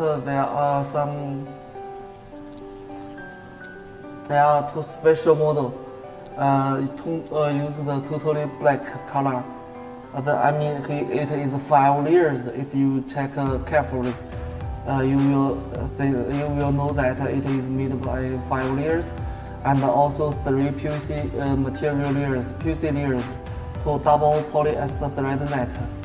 there are some there are two special model. Uh, to, uh, use the totally black color. Uh, the, I mean he. it is five layers if you check uh, carefully. Uh, you will uh, think, you will know that it is made by five layers and also three PVC uh, material layers PVC layers to double polyester thread net.